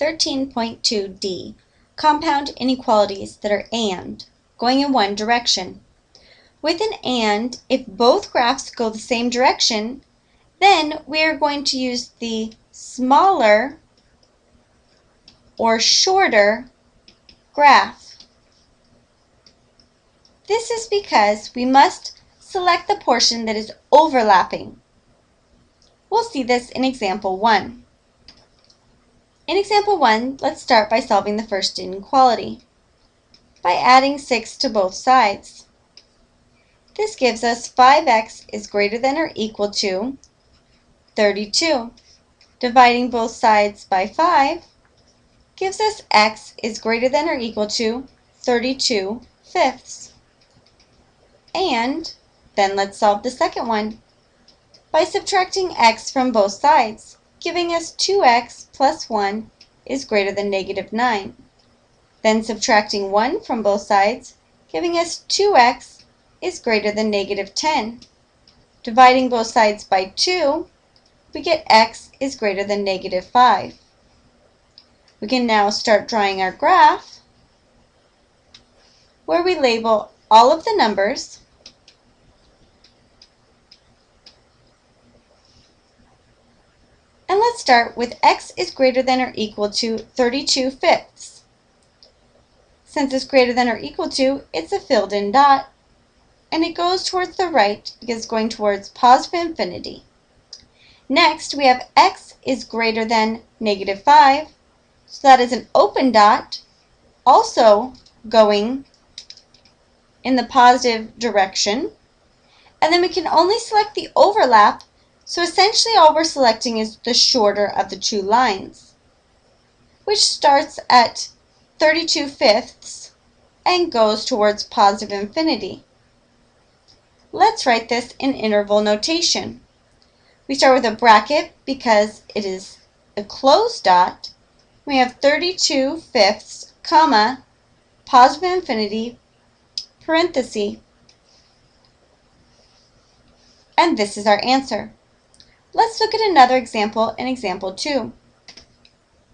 13.2d, compound inequalities that are AND, going in one direction. With an AND, if both graphs go the same direction, then we are going to use the smaller or shorter graph. This is because we must select the portion that is overlapping. We'll see this in example 1. In example 1, let's start by solving the first inequality by adding 6 to both sides. This gives us 5x is greater than or equal to 32. Dividing both sides by 5 gives us x is greater than or equal to 32 fifths. And then let's solve the second one by subtracting x from both sides, giving us 2x plus 1 is greater than negative 9. Then subtracting 1 from both sides, giving us 2x is greater than negative 10. Dividing both sides by 2, we get x is greater than negative 5. We can now start drawing our graph where we label all of the numbers let's start with x is greater than or equal to 32 fifths. Since it's greater than or equal to, it's a filled in dot, and it goes towards the right because it's going towards positive infinity. Next, we have x is greater than negative 5, so that is an open dot, also going in the positive direction. And then we can only select the overlap so essentially all we're selecting is the shorter of the two lines, which starts at 32 fifths and goes towards positive infinity. Let's write this in interval notation. We start with a bracket because it is a closed dot. We have 32 fifths, comma, positive infinity, parenthesis, and this is our answer. Let's look at another example in example 2.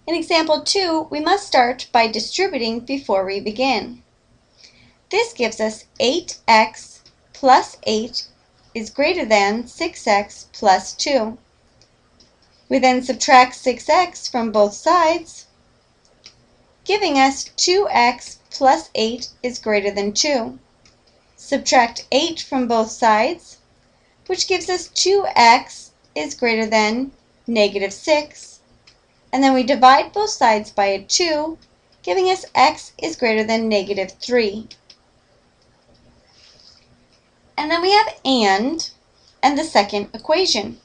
In example 2, we must start by distributing before we begin. This gives us 8x plus 8 is greater than 6x plus 2. We then subtract 6x from both sides, giving us 2x plus 8 is greater than 2. Subtract 8 from both sides, which gives us 2x is greater than negative 6. And then we divide both sides by a 2, giving us x is greater than negative 3. And then we have and and the second equation.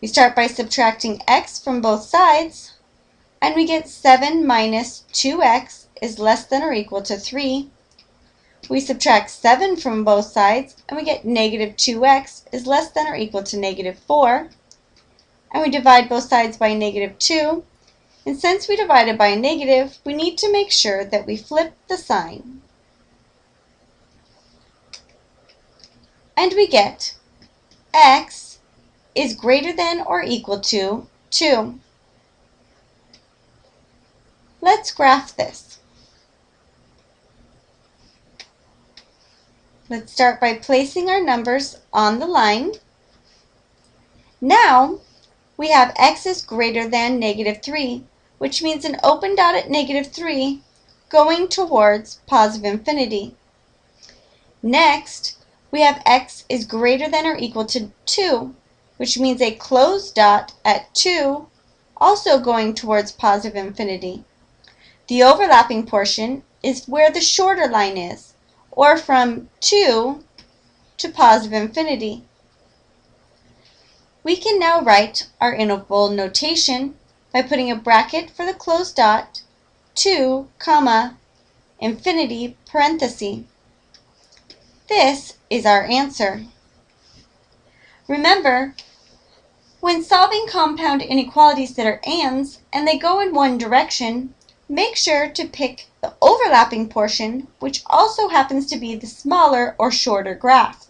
We start by subtracting x from both sides, and we get 7 minus 2x is less than or equal to 3. We subtract 7 from both sides, and we get negative 2x is less than or equal to negative 4. And we divide both sides by negative 2. And since we divided by a negative, we need to make sure that we flip the sign. And we get x is greater than or equal to 2. Let's graph this. Let's start by placing our numbers on the line. Now, we have x is greater than negative 3, which means an open dot at negative 3 going towards positive infinity. Next, we have x is greater than or equal to 2, which means a closed dot at 2 also going towards positive infinity. The overlapping portion is where the shorter line is or from 2 to positive infinity. We can now write our interval notation by putting a bracket for the closed dot, 2, comma, infinity, parenthesis. This is our answer. Remember, when solving compound inequalities that are ands and they go in one direction, Make sure to pick the overlapping portion, which also happens to be the smaller or shorter graph.